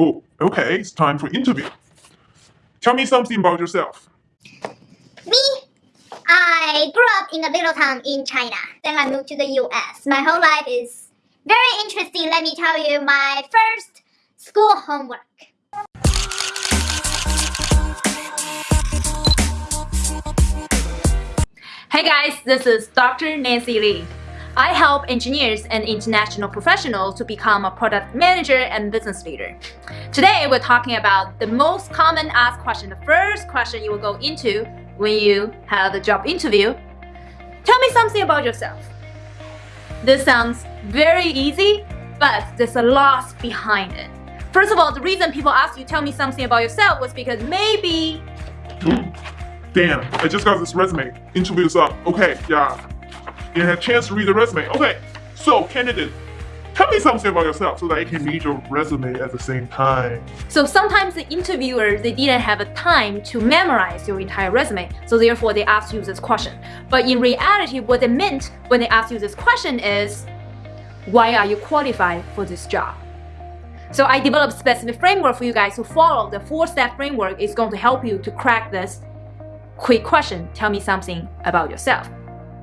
Oh, okay, it's time for interview. Tell me something about yourself. Me? I grew up in a little town in China. Then I moved to the US. My whole life is very interesting. Let me tell you my first school homework. Hey guys, this is Dr. Nancy Li. I help engineers and international professionals to become a product manager and business leader. Today, we're talking about the most common asked question, the first question you will go into when you have a job interview. Tell me something about yourself. This sounds very easy, but there's a lot behind it. First of all, the reason people ask you tell me something about yourself was because maybe Damn, I just got this resume. Interview's up. Okay, yeah. You had a chance to read the resume. Okay, so candidate, tell me something about yourself so that I can read your resume at the same time. So sometimes the interviewer, they didn't have a time to memorize your entire resume. So therefore they asked you this question. But in reality, what they meant when they asked you this question is, why are you qualified for this job? So I developed a specific framework for you guys to follow. The four-step framework is going to help you to crack this quick question. Tell me something about yourself.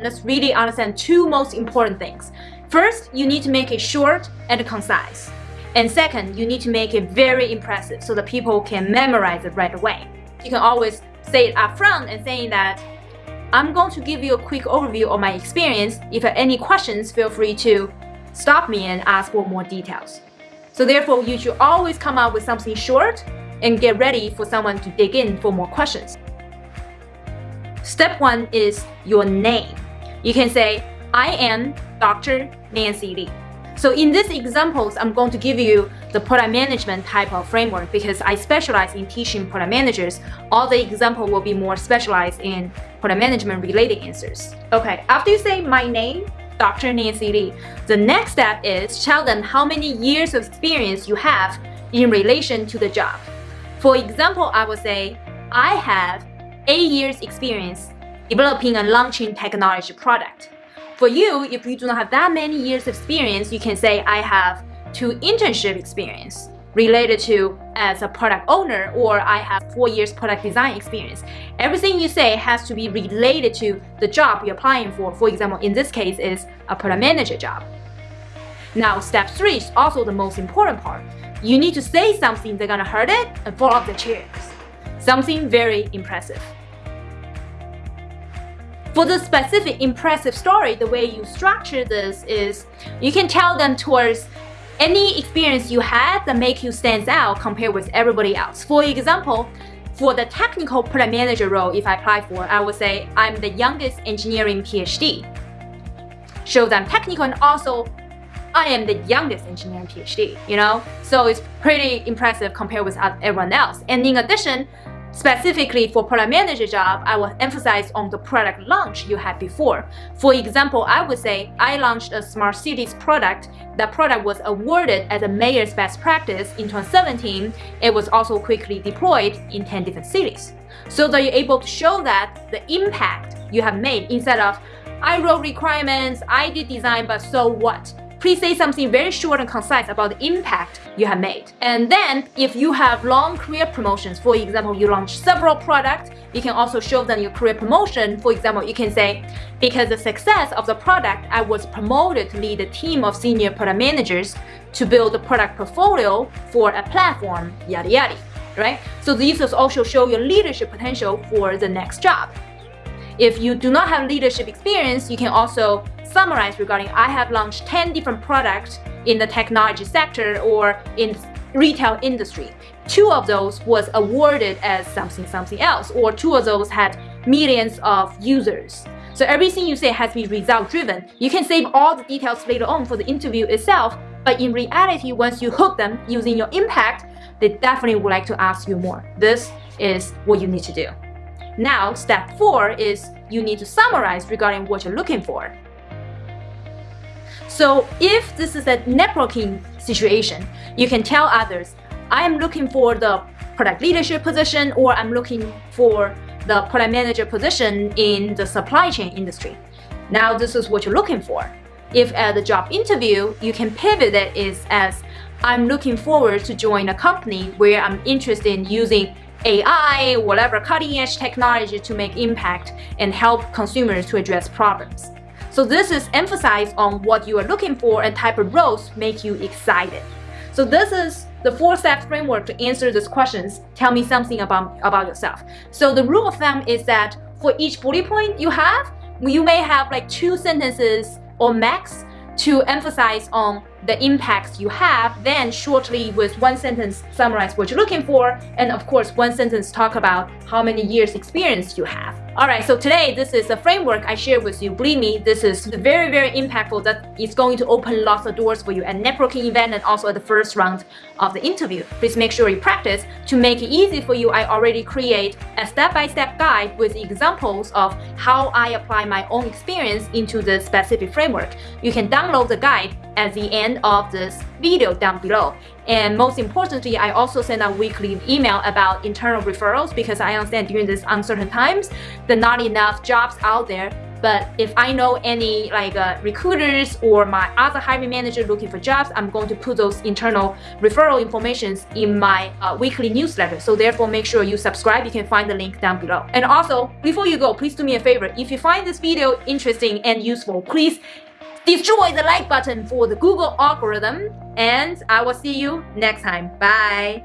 Let's really understand two most important things. First, you need to make it short and concise. And second, you need to make it very impressive so that people can memorize it right away. You can always say it up front and saying that I'm going to give you a quick overview of my experience. If you have any questions, feel free to stop me and ask for more details. So therefore, you should always come up with something short and get ready for someone to dig in for more questions. Step one is your name. You can say, I am Dr. Nancy Li. So in these examples, I'm going to give you the product management type of framework because I specialize in teaching product managers. All the example will be more specialized in product management related answers. Okay, after you say my name, Dr. Nancy Li. The next step is tell them how many years of experience you have in relation to the job. For example, I would say, I have 8 years experience developing and launching technology product. For you, if you do not have that many years of experience, you can say, I have two internship experience related to as a product owner or I have four years product design experience. Everything you say has to be related to the job you're applying for. For example, in this case is a product manager job. Now, step three is also the most important part. You need to say something that's gonna hurt it and fall off the chairs. Something very impressive. For the specific impressive story, the way you structure this is you can tell them towards any experience you had that make you stand out compared with everybody else. For example, for the technical product manager role, if I apply for, I would say I'm the youngest engineering PhD. Show them technical and also I am the youngest engineering PhD, you know? So it's pretty impressive compared with everyone else. And in addition, Specifically for product manager job, I will emphasize on the product launch you had before. For example, I would say I launched a smart cities product. That product was awarded as a mayor's best practice in 2017. It was also quickly deployed in 10 different cities. So that you're able to show that the impact you have made instead of I wrote requirements, I did design, but so what? Please say something very short and concise about the impact you have made. And then if you have long career promotions, for example, you launch several products, you can also show them your career promotion. For example, you can say, because the success of the product, I was promoted to lead a team of senior product managers to build a product portfolio for a platform, yada yada, right? So these also show your leadership potential for the next job. If you do not have leadership experience, you can also summarize regarding I have launched 10 different products in the technology sector or in retail industry. Two of those was awarded as something something else or two of those had millions of users. So everything you say has to be result driven. You can save all the details later on for the interview itself, but in reality, once you hook them using your impact, they definitely would like to ask you more. This is what you need to do. Now, step four is you need to summarize regarding what you're looking for. So if this is a networking situation, you can tell others, I am looking for the product leadership position or I'm looking for the product manager position in the supply chain industry. Now this is what you're looking for. If at the job interview, you can pivot it is as I'm looking forward to join a company where I'm interested in using AI, whatever cutting edge technology to make impact and help consumers to address problems. So this is emphasized on what you are looking for and type of roles make you excited. So this is the four-step framework to answer these questions. Tell me something about, about yourself. So the rule of thumb is that for each bullet point you have, you may have like two sentences or max to emphasize on the impacts you have, then shortly with one sentence summarize what you're looking for, and of course one sentence talk about how many years experience you have. Alright, so today this is a framework I share with you. Believe me, this is very, very impactful that is going to open lots of doors for you at networking event and also at the first round of the interview. Please make sure you practice. To make it easy for you, I already create a step-by-step -step guide with examples of how I apply my own experience into the specific framework. You can download the guide at the end of this video down below. And most importantly, I also send out weekly email about internal referrals because I understand during these uncertain times, there are not enough jobs out there. But if I know any like uh, recruiters or my other hiring manager looking for jobs, I'm going to put those internal referral informations in my uh, weekly newsletter. So therefore, make sure you subscribe. You can find the link down below. And also, before you go, please do me a favor. If you find this video interesting and useful, please destroy the like button for the Google algorithm and I will see you next time. Bye.